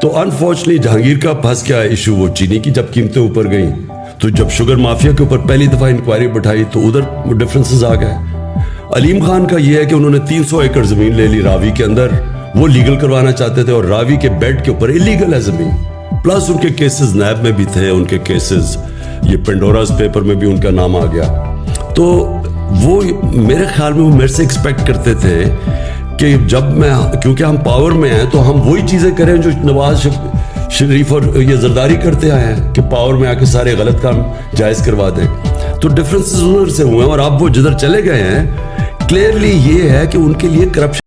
تو انفارچونیٹلی جہانگیر کا پھنس گیا ایشو وہ چینی کی جب قیمتیں اوپر گئیں۔ تو جب شوگر مافیا کے اوپر پہلی دفعہ انکوائری بٹھائی، تو ادھر ڈفرنسز آ گئے۔ علیم خان کا یہ ہے کہ انہوں نے تین سو ایکڑ زمین لے لی راوی کے اندر۔ وہ لیگل کروانا چاہتے تھے اور راوی کے بیڈ کے اوپر الیگل ہے زمین۔ پلس ان کے کیسز نیب میں بھی تھے، ان کے کیسز یہ پنڈوراز پیپر میں بھی ان کا نام آ گیا۔ تو وہ میرے خیال میں وہ میرے سے ایکسپیکٹ کرتے تھے کہ جب میں کیونکہ ہم پاور میں ہیں تو ہم وہی چیزیں کریں جو نواز شریف اور یہ زرداری کرتے آئے ہیں کہ پاور میں آ کے سارے غلط کام جائز کروا دیں۔ تو ڈفرینسز ادھر سے ہوئے ہیں اور اب وہ جدھر چلے گئے ہیں کلیئرلی یہ ہے کہ ان کے لیے کرپشن